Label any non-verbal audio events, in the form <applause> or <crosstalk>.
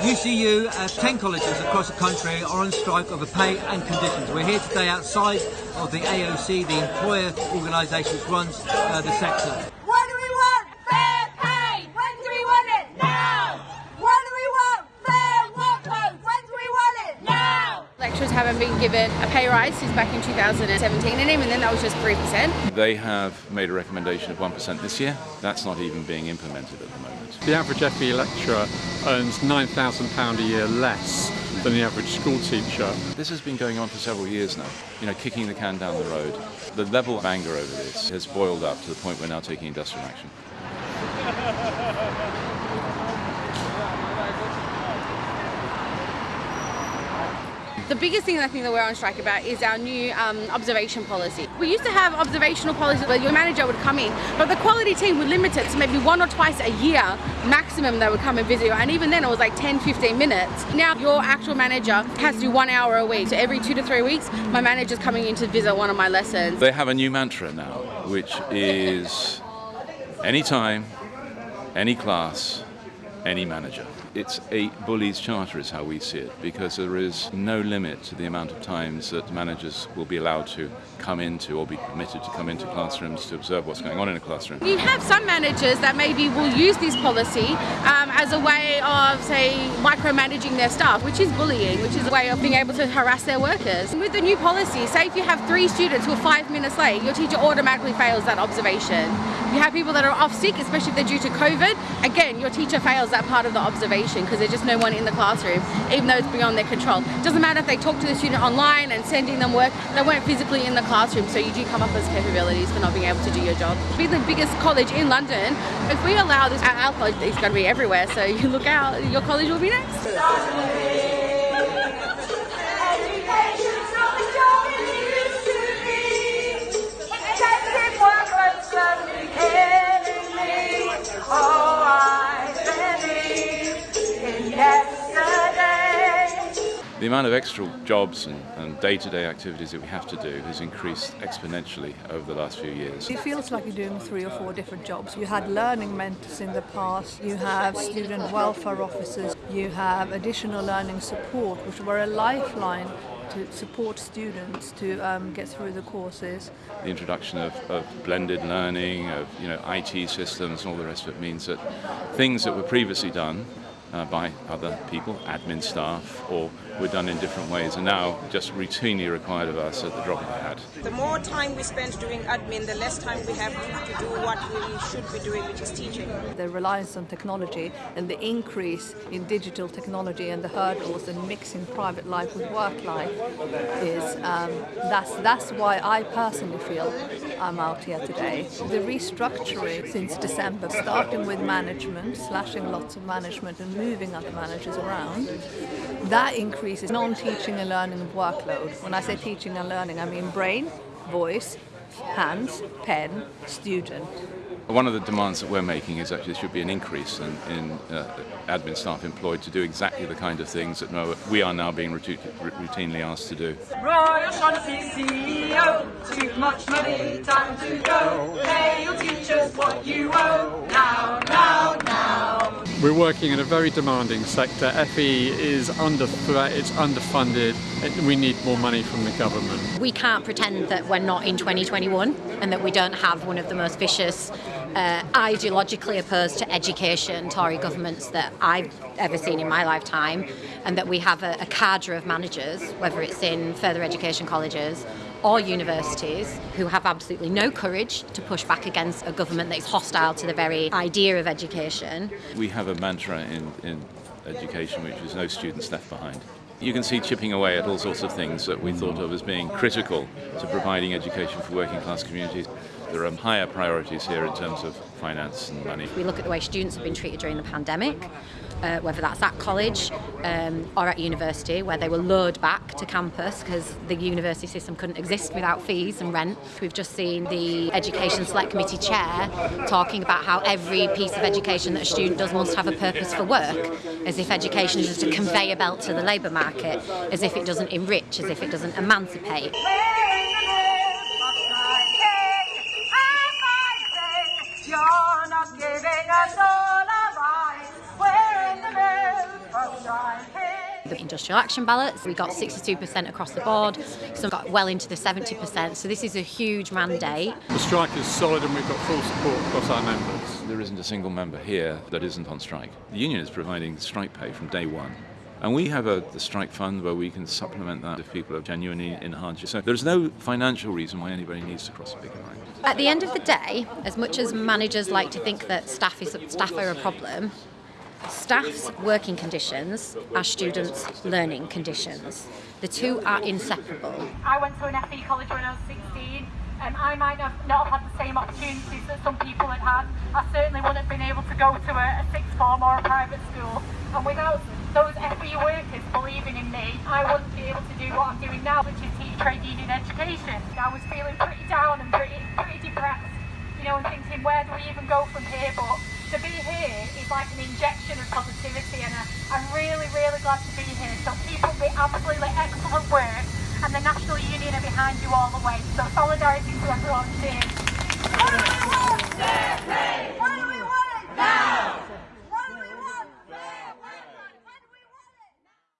UCU, uh, 10 colleges across the country are on strike over pay and conditions. We're here today outside of the AOC, the employer organisation that runs uh, the sector. Now! Lecturers haven't been given a pay rise since back in 2017 and even then that was just 3%. They have made a recommendation of 1% this year. That's not even being implemented at the moment. The average FE lecturer earns £9,000 a year less than the average school teacher. This has been going on for several years now, you know, kicking the can down the road. The level of anger over this has boiled up to the point we're now taking industrial action. <laughs> The biggest thing I think that we're on strike about is our new um, observation policy. We used to have observational policies where your manager would come in, but the quality team would limit it to maybe one or twice a year maximum they would come and visit you. And even then it was like 10, 15 minutes. Now your actual manager has to do one hour a week. So every two to three weeks, my manager's coming in to visit one of my lessons. They have a new mantra now, which is anytime, any class, any manager. It's a bully's charter is how we see it because there is no limit to the amount of times that managers will be allowed to come into or be permitted to come into classrooms to observe what's going on in a classroom. You have some managers that maybe will use this policy um, as a way of, say, micromanaging their staff, which is bullying, which is a way of being able to harass their workers. With the new policy, say if you have three students who are five minutes late, your teacher automatically fails that observation. You have people that are off sick, especially if they're due to COVID, again, your teacher fails that part of the observation because there's just no one in the classroom, even though it's beyond their control. Doesn't matter if they talk to the student online and sending them work, they weren't physically in the classroom, so you do come up as capabilities for not being able to do your job. Be the biggest college in London, if we allow this, our college is going to be everywhere, so you look out, your college will be next. Education's The amount of extra jobs and, day-to-day activities that we have to do has increased exponentially over the last few years. It feels like you're doing three or four different jobs. You had learning mentors in the past, you have student welfare officers, you have additional learning support, which were a lifeline to support students to um, get through the courses. The introduction of, of blended learning, of you know IT systems, and all the rest of it means that things that were previously done uh, by other people, admin staff, or were done in different ways, and now just routinely required of us at the drop of a hat. The more time we spend doing admin, the less time we have to, to do what we should be doing, which is teaching. The reliance on technology and the increase in digital technology and the hurdles and mixing private life with work life is um, that's that's why I personally feel I'm out here today. The restructuring since December, starting with management, slashing lots of management and moving other managers around, that increases non-teaching and learning workload. When I say teaching and learning, I mean brain, voice, hands, pen, student. One of the demands that we're making is actually there should be an increase in, in uh, admin staff employed to do exactly the kind of things that no, we are now being routinely asked to do. Roy O'Shaughnessy CEO, too much money, time to go. Pay your teachers what you owe. Now, now, now. We're working in a very demanding sector. FE is under threat, it's underfunded, we need more money from the government. we can't pretend that we're not in 2021 and that we don't have one of the most vicious, uh, ideologically opposed to education Tory governments that I've ever seen in my lifetime, and that we have a, a cadre of managers, whether it's in further education colleges or universities, who have absolutely no courage to push back against a government that is hostile to the very idea of education. We have a mantra in, in education which is no students left behind. You can see chipping away at all sorts of things that we thought of as being critical to providing education for working class communities. There are higher priorities here in terms of finance and money. We look at the way students have been treated during the pandemic, uh, whether that's at college um, or at university, where they were lured back to campus because the university system couldn't exist without fees and rent. We've just seen the Education Select Committee chair talking about how every piece of education that a student does must have a purpose for work, as if education is just a conveyor belt to the labour market, as if it doesn't enrich, as if it doesn't emancipate. Industrial action ballots, we got 62% across the board, some got well into the 70%, so this is a huge mandate. The strike is solid and we've got full support across our members. There isn't a single member here that isn't on strike. The union is providing strike pay from day one. And we have a the strike fund where we can supplement that if people are genuinely in hardship. So there's no financial reason why anybody needs to cross a picket line. At the end of the day, as much as managers like to think that staff is staff are a problem, staff's working conditions are students' learning conditions. The two are inseparable. I went to an FE college when I was 16 and I might have not had the same opportunities that some people had had. I certainly wouldn't have been able to go to a, a sixth form or a private school. And without those FE workers believing in me, I wouldn't be able to do what I'm doing now, which is teach trade union education. I was feeling pretty down and pretty, pretty depressed, you know, and thinking, where do we even go from here? But to be here is like an injection of positivity and I, am really, really glad to be here. So keep up the absolutely excellent work and the National Union are behind you all the way. So solidarity to everyone. Cheers.